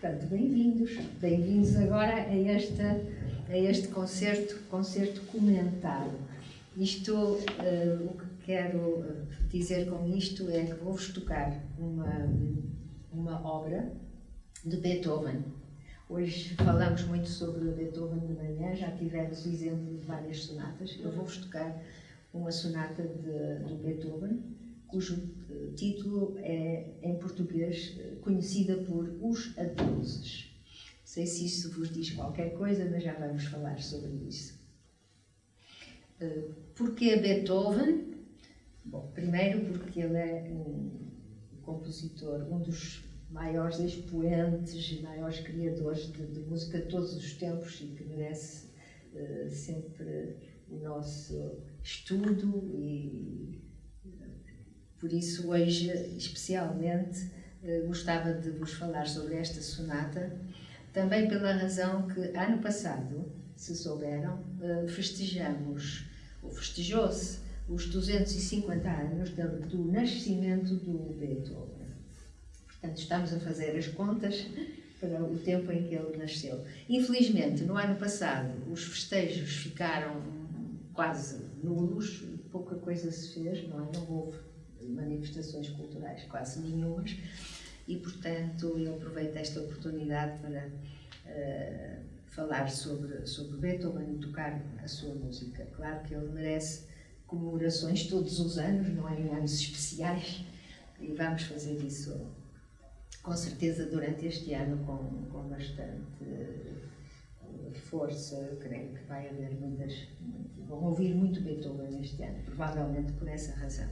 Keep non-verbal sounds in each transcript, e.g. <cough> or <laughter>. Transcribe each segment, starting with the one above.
Portanto, bem-vindos. Bem-vindos agora a, esta, a este concerto, concerto comentado. Isto, uh, o que quero dizer com isto é que vou-vos tocar uma, uma obra de Beethoven. Hoje falamos muito sobre Beethoven de manhã, já tivemos o exemplo de várias sonatas. Eu vou-vos tocar uma sonata de, de Beethoven, cujo eh, título é, em português, eh, conhecida por Os Adultos. Não sei se isso vos diz qualquer coisa, mas já vamos falar sobre isso. Eh, porquê Beethoven? Bom, primeiro porque ele é um compositor, um dos maiores expoentes e maiores criadores de, de, música de todos os tempos e que merece uh, sempre o nosso estudo e por isso, hoje, especialmente, eh, gostava de vos falar sobre esta sonata, também pela razão que, ano passado, se souberam, eh, festejamos, ou festejou-se, os 250 anos do nascimento do Beethoven. Portanto, estamos a fazer as contas para o tempo em que ele nasceu. Infelizmente, no ano passado, os festejos ficaram quase nulos, pouca coisa se fez, não é? Não houve manifestações culturais quase nenhumas e, portanto, eu aproveito esta oportunidade para uh, falar sobre, sobre Beethoven e tocar a sua música. Claro que ele merece comemorações todos os anos, não é em anos especiais, e vamos fazer isso com certeza durante este ano com, com bastante uh, força. Creio que vai haver muitas, vão ouvir muito Beethoven este ano, provavelmente por essa razão.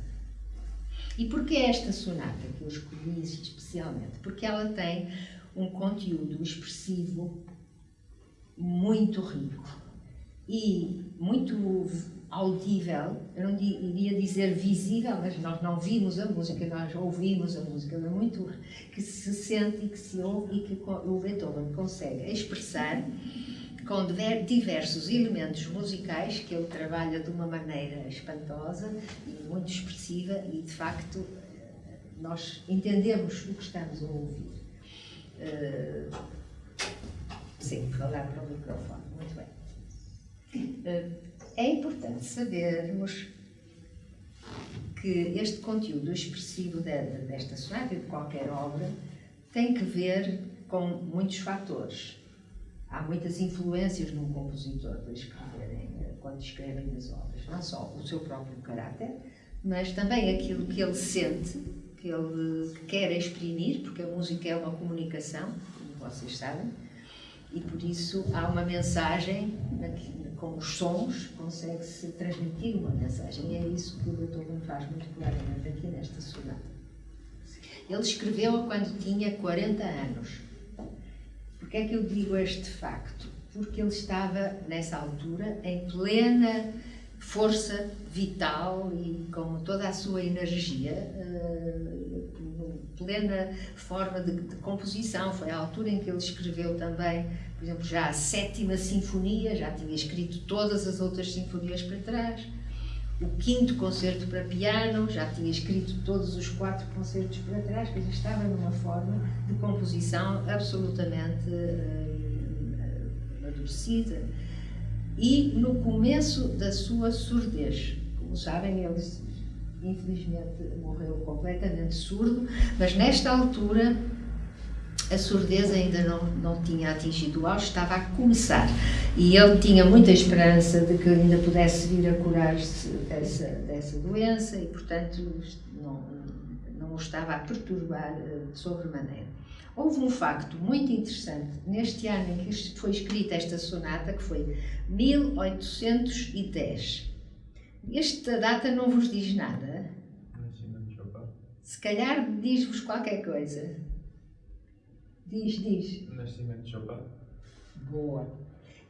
E porquê esta sonata que eu escolhi especialmente? Porque ela tem um conteúdo expressivo muito rico e muito audível, eu não iria dizer visível, mas nós não vimos a música, nós ouvimos a música, é muito que se sente e que se ouve e que o Beethoven consegue expressar com diversos elementos musicais que ele trabalha de uma maneira espantosa e muito expressiva e, de facto, nós entendemos o que estamos a ouvir. Uh, sim, falar para o microfone, muito bem. Uh, é importante sabermos que este conteúdo expressivo desta sonata e de qualquer obra tem que ver com muitos fatores há muitas influências num compositor para escreverem, quando escrevem as obras. Não só o seu próprio caráter, mas também aquilo que ele sente, que ele quer exprimir, porque a música é uma comunicação, como vocês sabem, e por isso há uma mensagem, com os sons, consegue-se transmitir uma mensagem. E é isso que o Beethoven faz muito claramente aqui nesta sonata. Ele escreveu quando tinha 40 anos Porquê é que eu digo este facto? Porque ele estava, nessa altura, em plena força vital e com toda a sua energia, uh, plena forma de, de, composição. Foi a altura em que ele escreveu também, por exemplo, já a sétima sinfonia, já tinha escrito todas as outras sinfonias para trás. O quinto concerto para piano, já tinha escrito todos os quatro concertos para trás, dizer, estava numa forma de composição absolutamente uh. E no começo da sua surdez, como sabem, ele infelizmente morreu completamente surdo, mas nesta altura a surdez ainda não, não tinha atingido o auge, estava a começar. E ele tinha muita esperança de que ainda pudesse vir a curar-se dessa, dessa doença e, portanto, não, não o estava a perturbar uh, sobremaneira. Houve um facto muito interessante neste ano em que foi escrita esta sonata, que foi 1810. Esta data não vos diz nada? Se calhar diz-vos qualquer coisa. Diz, diz. Nascimento de Chopin. Boa.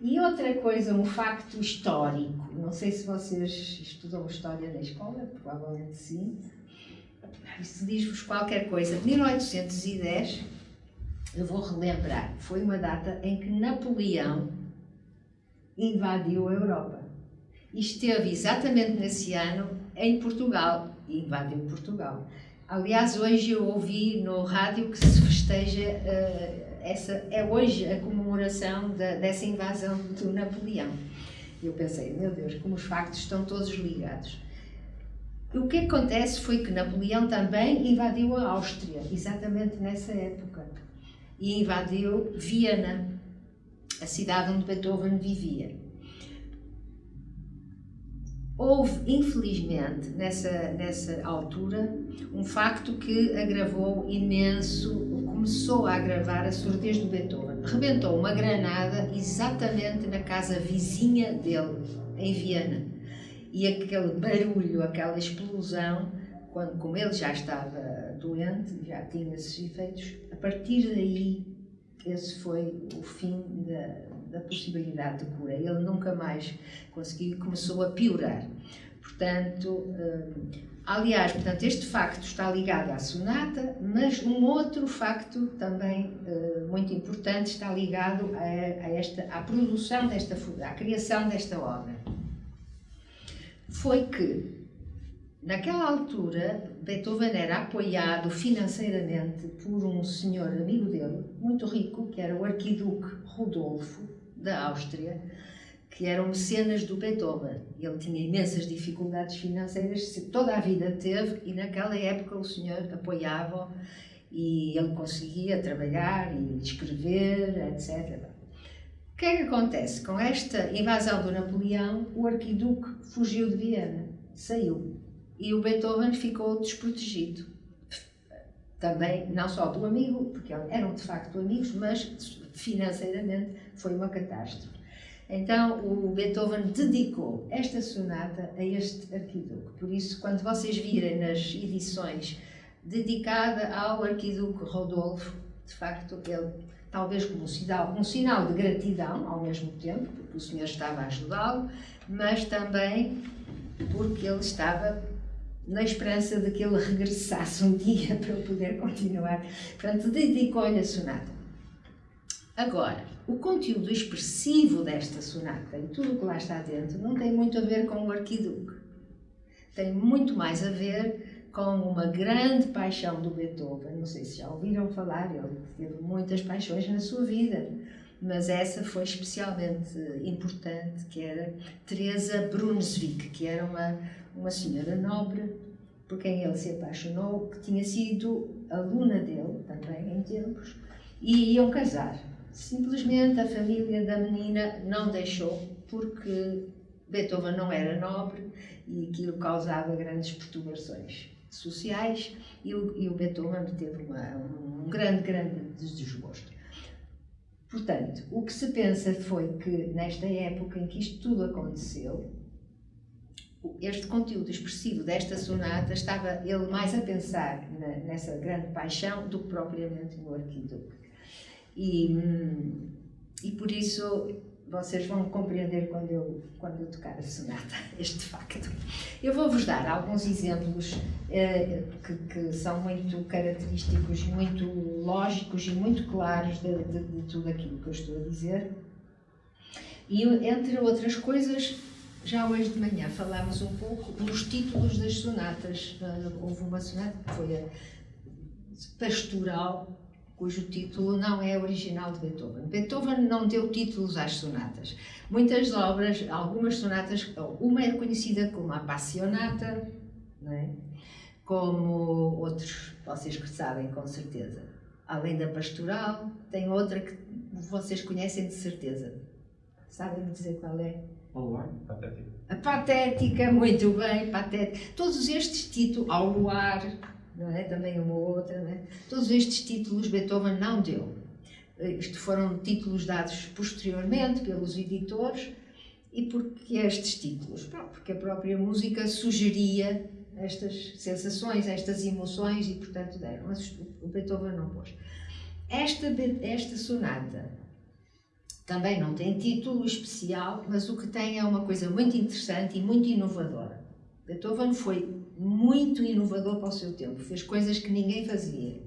E outra coisa, um facto histórico, não sei se vocês estudam história na escola, provavelmente sim, isso diz-vos qualquer coisa. 1810, eu vou relembrar, foi uma data em que Napoleão invadiu a Europa. E esteve exatamente nesse ano em Portugal, e invadiu Portugal. Aliás, hoje eu ouvi no rádio que se festeja uh, essa é hoje a comemoração da, dessa invasão do Napoleão. Eu pensei, meu Deus, como os factos estão todos ligados. O que acontece foi que Napoleão também invadiu a Áustria, exatamente nessa época, e invadiu Viena, a cidade onde Beethoven vivia. Houve, infelizmente, nessa, nessa altura, um facto que agravou imenso, começou a agravar a surdez do Beethoven. Rebentou uma granada exatamente na casa vizinha dele, em Viena. E aquele barulho, aquela explosão, quando, como ele já estava doente, já tinha esses efeitos, a partir daí, esse foi o fim da, da possibilidade de cura. Ele nunca mais conseguiu, começou a piorar. Portanto, hum, aliás, portanto, este facto está ligado à sonata, mas um outro facto também hum, muito importante está ligado a, a, esta, à produção desta, à criação desta obra. Foi que Naquela altura, Beethoven era apoiado financeiramente por um senhor amigo dele, muito rico, que era o arquiduque Rodolfo, da Áustria, que eram mecenas do Beethoven. Ele tinha imensas dificuldades financeiras, toda a vida teve, e naquela época o senhor apoiava e ele conseguia trabalhar e escrever, etc. O que é que acontece? Com esta invasão do Napoleão, o arquiduque fugiu de Viena, saiu, e o Beethoven ficou desprotegido. Também, não só do amigo, porque eram de facto amigos, mas financeiramente foi uma catástrofe. Então, o Beethoven dedicou esta sonata a este arquiduque. Por isso, quando vocês virem nas edições dedicada ao arquiduque Rodolfo, de facto, ele, talvez como um sinal, um sinal de gratidão ao mesmo tempo, porque o senhor estava a ajudá-lo, mas também porque ele estava na esperança de que ele regressasse um dia <laughs> para poder continuar. Portanto, dedicou-lhe a sonata. Agora, o conteúdo expressivo desta sonata e tudo o que lá está dentro não tem muito a ver com o arquiduque. Tem muito mais a ver com uma grande paixão do Beethoven. Não sei se já ouviram falar, ele teve muitas paixões na sua vida, mas essa foi especialmente importante, que era Teresa Brunswick, que era uma, uma senhora nobre por quem ele se apaixonou, que tinha sido aluna dele também em tempos, e iam casar. Simplesmente a família da menina não deixou, porque Beethoven não era nobre e aquilo causava grandes perturbações sociais e o, e o Beethoven teve uma, um grande, grande desgosto. Portanto, o que se pensa foi que nesta época em que isto tudo aconteceu, este conteúdo expressivo desta sonata estava ele mais a pensar na, nessa grande paixão do que propriamente no arquiduque. E, e por isso vocês vão compreender quando eu, quando eu tocar a sonata, <laughs> este facto. Eu vou-vos dar alguns exemplos eh, que, que, são muito característicos, muito lógicos e muito claros de, de, de, tudo aquilo que eu estou a dizer. E, entre outras coisas, já hoje de manhã falámos um pouco nos títulos das sonatas. Houve uma sonata que foi a Pastoral, cujo título não é original de Beethoven. Beethoven não deu títulos às sonatas. Muitas obras, algumas sonatas, uma é conhecida como a Passionata, é? como outros, vocês que sabem com certeza. Além da Pastoral, tem outra que vocês conhecem de certeza. Sabem dizer qual é? Patética. A Patética, muito bem, Patética. Todos estes títulos, ao luar, não é? também uma outra, não é? todos estes títulos Beethoven não deu. Isto foram títulos dados posteriormente pelos editores. E porquê estes títulos? Porque a própria música sugeria estas sensações, estas emoções e, portanto, deram. Mas o Beethoven não pôs. Esta, esta sonata também não tem título especial, mas o que tem é uma coisa muito interessante e muito inovadora. Beethoven foi muito inovador para o seu tempo, fez coisas que ninguém fazia.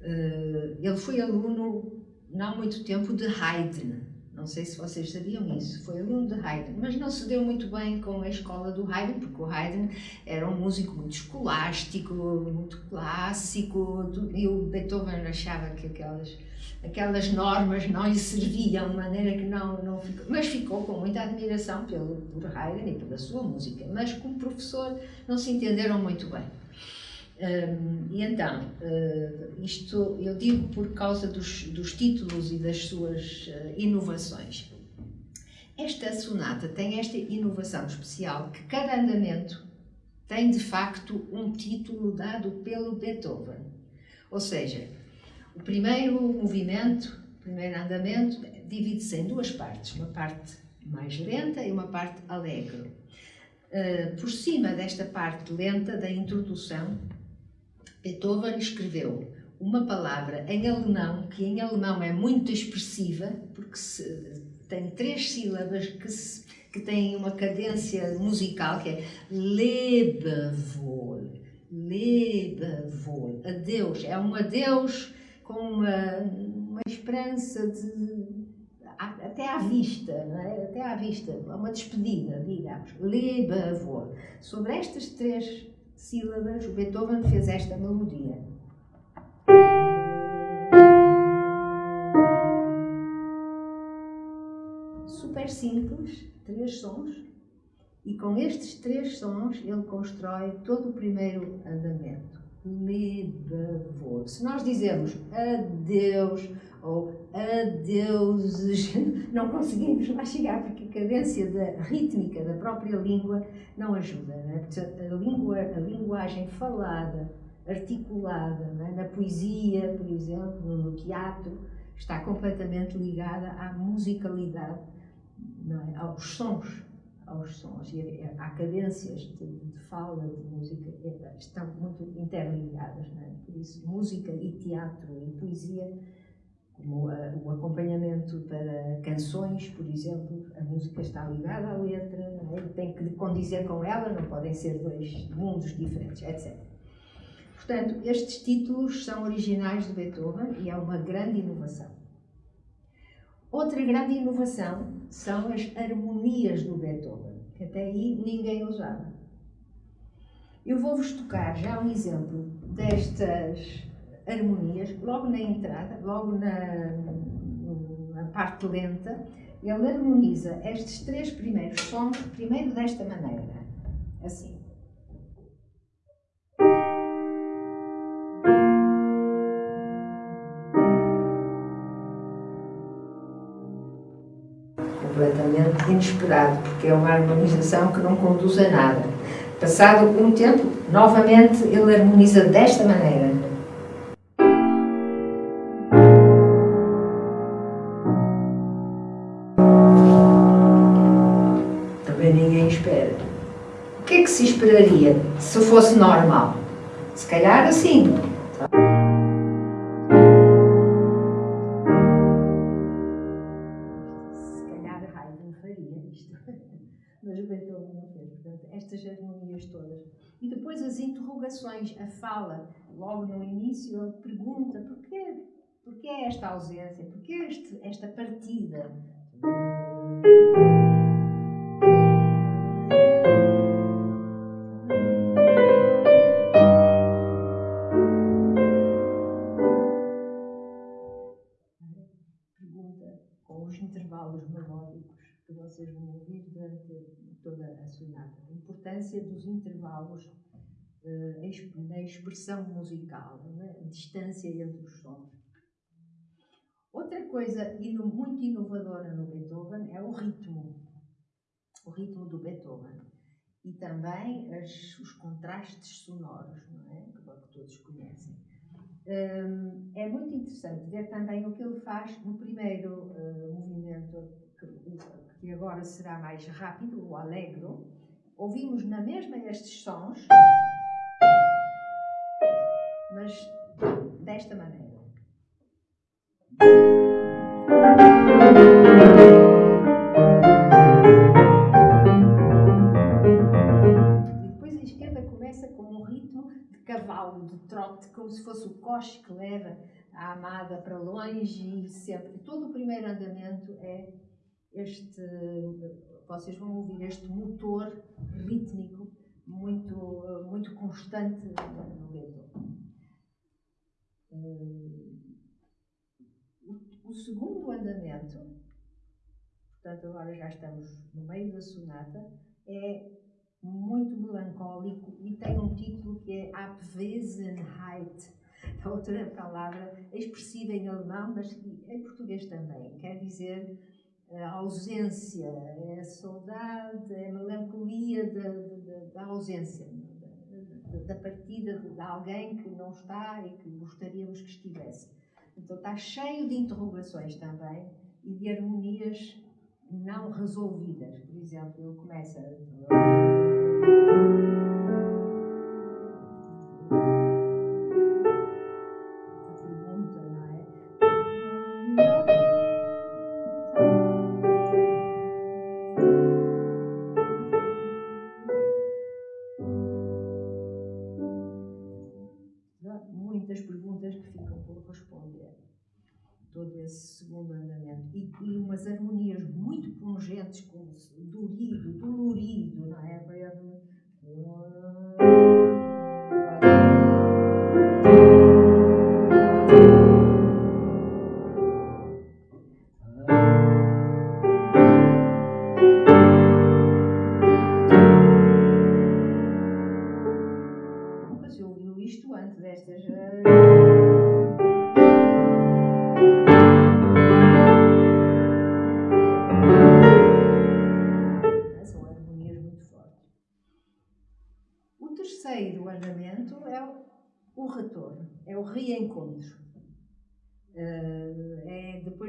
Eh, ele foi aluno, não há muito tempo, de Haydn, Não sei se vocês sabiam isso. Foi aluno de Haydn, mas não se deu muito bem com a escola do Haydn, porque o Haydn era um músico muito escolástico, muito clássico, e o Beethoven achava que aquelas, aquelas normas não lhe serviam de maneira que não, não ficou. Mas ficou com muita admiração pelo, por Haydn e pela sua música. Mas como professor não se entenderam muito bem. E então, uh, isto eu digo por causa dos, dos títulos e das suas uh, inovações. Esta sonata tem esta inovação especial que cada andamento tem de facto um título dado pelo Beethoven. Ou seja, o primeiro movimento, o primeiro andamento, divide-se em duas partes, uma parte mais lenta e uma parte alegre. Uh, por cima desta parte lenta da introdução, Beethoven escreveu uma palavra em alemão, que em alemão é muito expressiva, porque se, tem três sílabas que, se, que têm uma cadência musical, que é Lebewohl. Lebewohl. Adeus. É um adeus com uma, uma esperança de até à vista, é? até à vista, uma despedida, digamos, Lebewohl. Sobre estas três sílabas, o Beethoven fez esta melodia. Super simples, três sons, e com estes três sons ele constrói todo o primeiro andamento. Lebewohl. Se nós dizemos adeus ou adeuses, <laughs> não conseguimos lá chegar porque a cadência da rítmica da própria língua não ajuda. Não é? a, língua, a linguagem falada, articulada, é? na poesia, por exemplo, no teatro, está completamente ligada à musicalidade, é? aos sons, aos sons e há cadências de, de, fala, de música, estão muito interligadas. É? Por isso, música e teatro e poesia como a, o acompanhamento para canções, por exemplo, a música está ligada à letra, é? tem que condizer com ela, não podem ser dois mundos diferentes, etc. Portanto, estes títulos são originais de Beethoven e é uma grande inovação. Outra grande inovação são as harmonias do Beethoven, que até aí ninguém usava. Eu vou-vos tocar já um exemplo destas harmonias, logo na entrada, logo na, na parte lenta, ele harmoniza estes três primeiros sons, primeiro desta maneira, assim. Inesperado, porque é uma harmonização que não conduz a nada. Passado um tempo, novamente ele harmoniza desta maneira. esperaria se fosse normal? Se calhar assim. E depois as interrogações, a fala, logo no início, ele pergunta porquê, porquê esta ausência, porquê este, esta partida. Vocês vão ouvir durante toda a sonata. A importância dos intervalos uh, na expressão musical, a distância entre os sons. Outra coisa muito inovadora no Beethoven é o ritmo. O ritmo do Beethoven. E também as, os contrastes sonoros, não é? que, todos conhecem. Um, é muito interessante ver também o que ele faz no primeiro uh, movimento, que, agora será mais rápido, o alegro, ouvimos na mesma estes sons, mas desta maneira. E depois a esquerda começa com um ritmo de cavalo, de trote, como se fosse o coche que leva a amada para longe e sempre. Todo o primeiro andamento é este, vocês vão ouvir este motor rítmico muito, muito constante no Beethoven. O segundo andamento, portanto agora já estamos no meio da sonata, é muito melancólico e tem um título que é Abwesenheit, outra palavra expressiva em alemão, mas em português também, quer dizer a ausência, é a saudade, é a melancolia da, da, da ausência, da, da, partida de alguém que não está e que gostaríamos que estivesse. Então está cheio de interrogações também e de harmonias não resolvidas. Por exemplo, ele começa. segundo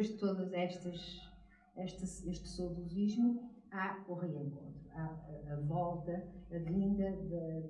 depois de todas estas, este, este saudosismo, há o reencontro, há a, volta, a vinda de,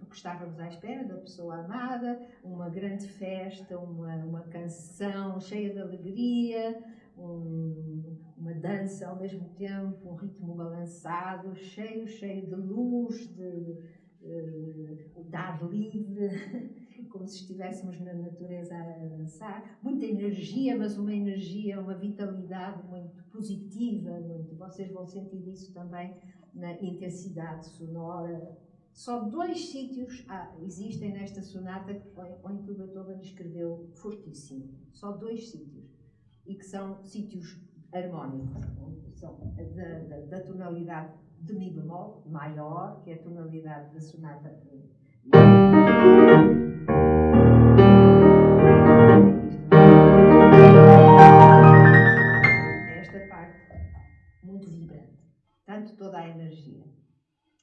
do que estávamos à espera, da pessoa amada, uma grande festa, uma, uma canção cheia de alegria, um, uma dança ao mesmo tempo, um ritmo balançado, cheio, cheio de luz, de, de ar livre. <laughs> como se estivéssemos na natureza a dançar, muita energia, mas uma energia, uma vitalidade muito positiva, muito, vocês vão sentir isso também na intensidade sonora. Só dois sítios ah, existem nesta sonata onde o Beethoven escreveu fortíssimo, só dois sítios, e que são sítios harmónicos, são da, da, da tonalidade de Mi bemol maior, que é a tonalidade da sonata esta parte muito vibrante, tanto toda a energia.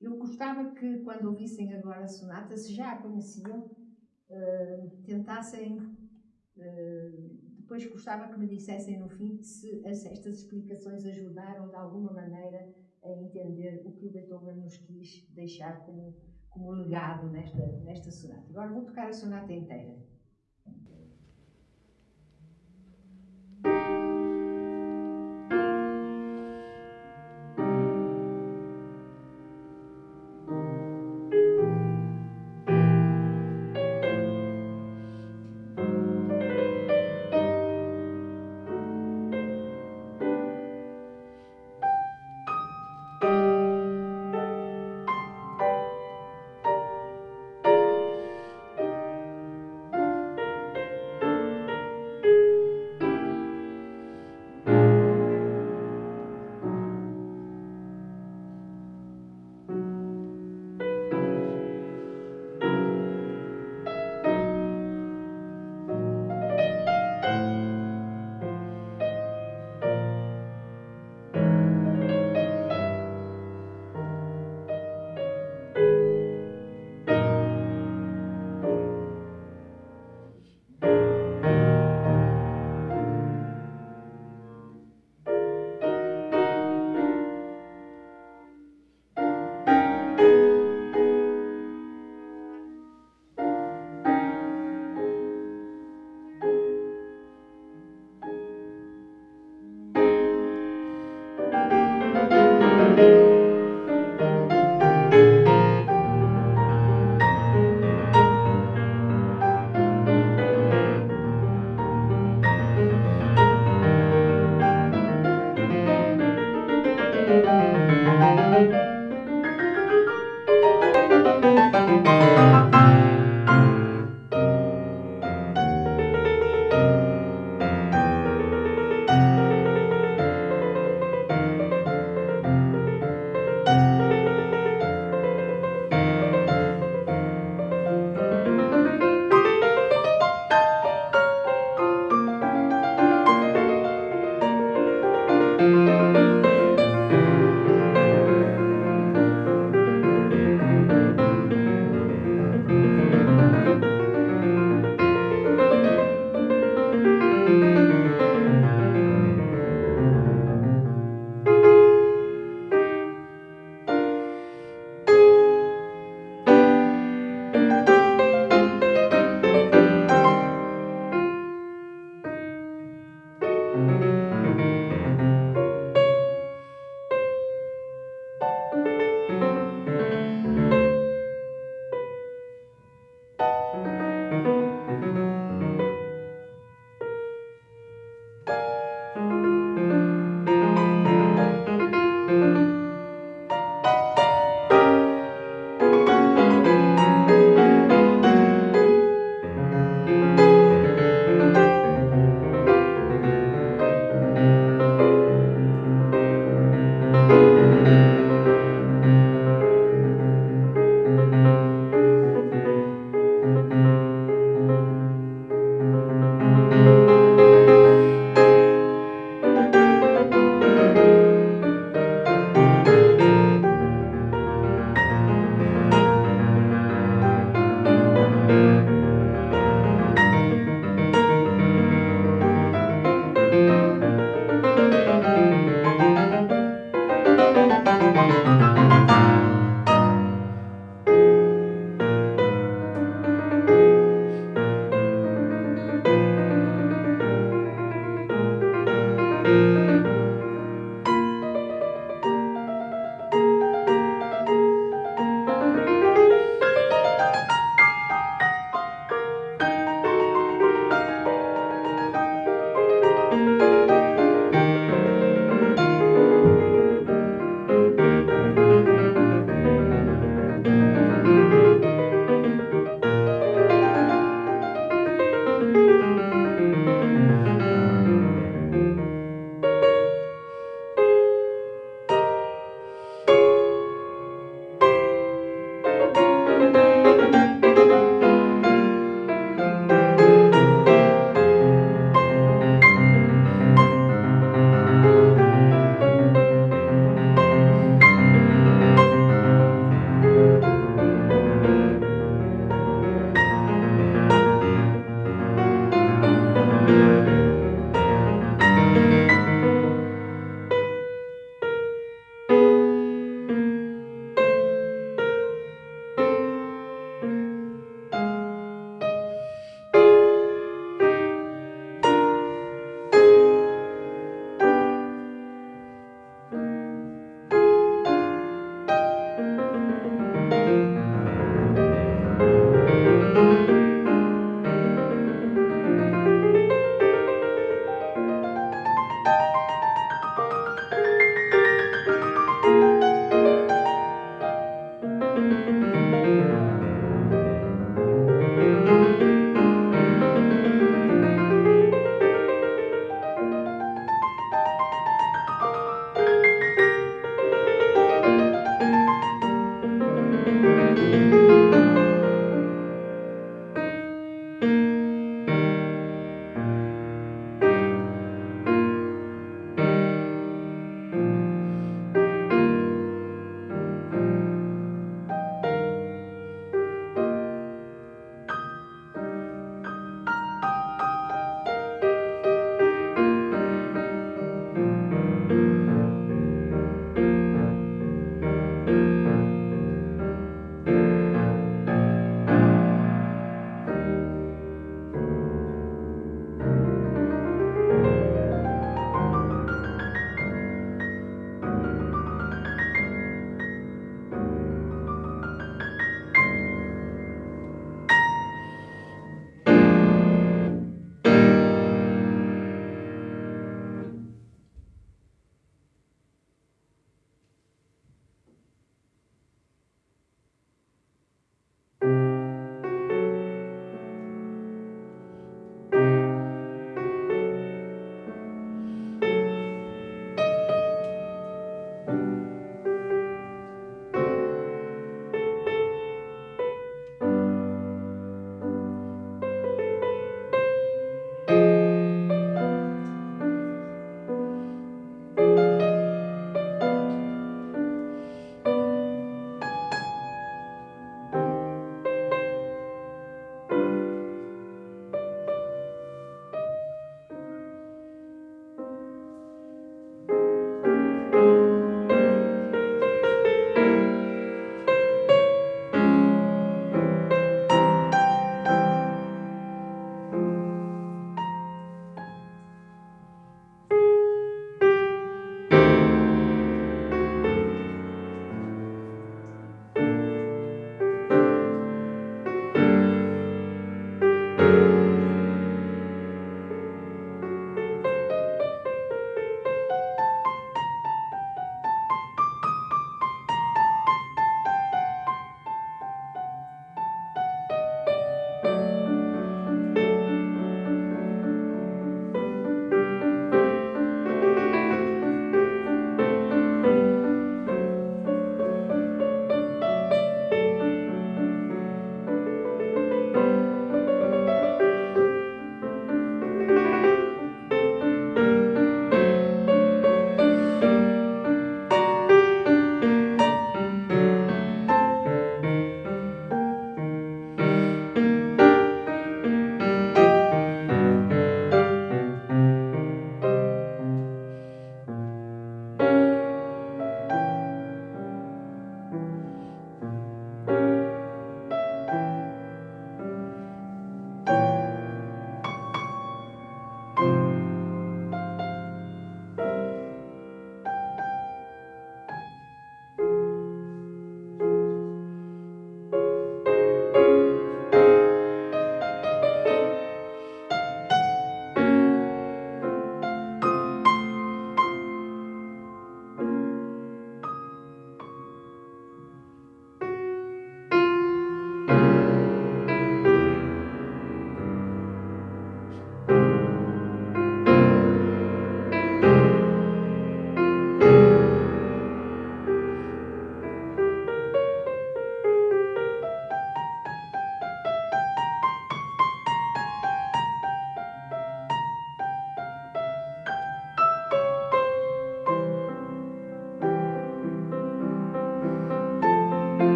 Eu gostava que, quando ouvissem agora a sonata, se já a conheciam, uh, tentassem. Uh, depois gostava que me dissessem no fim se estas explicações ajudaram de alguma maneira a entender o que o Beethoven nos quis deixar como como legado nesta, nesta sonata. Agora vou tocar a sonata inteira.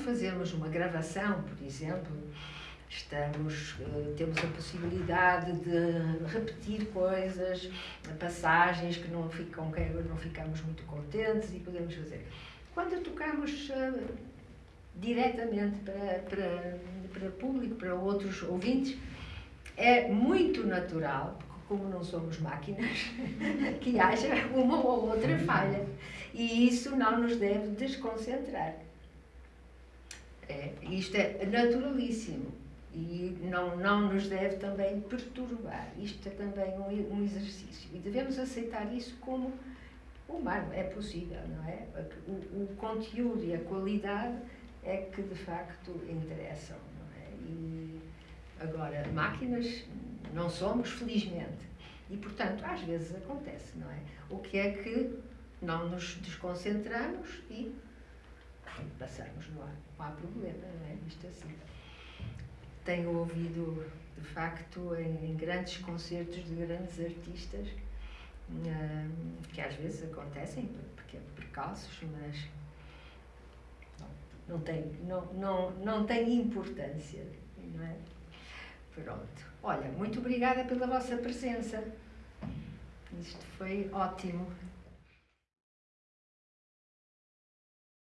Fazemos uma gravação, por exemplo, estamos, uh, temos a possibilidade de repetir coisas, passagens que não, ficam, que não ficamos muito contentes e podemos fazer. Quando tocamos uh, diretamente para, para, para público, para outros ouvintes, é muito natural, porque como não somos máquinas, <laughs> que haja uma ou outra falha. E isso não nos deve desconcentrar. É, isto é naturalíssimo e não, não nos deve também perturbar. Isto é também um, um exercício e devemos aceitar isso como humano, é possível, não é? O, o conteúdo e a qualidade é que de facto interessam, não é? E agora, máquinas não somos, felizmente. E portanto, às vezes acontece, não é? O que é que não nos desconcentramos e passamos no ar. Não há problema, não é? Isto assim. Tenho ouvido, de facto, em, em grandes concertos de grandes artistas, hum, que às vezes acontecem, porque é percalços, mas não, não, tem, não, não, não tem importância, não é? Pronto. Olha, muito obrigada pela vossa presença. Isto foi ótimo.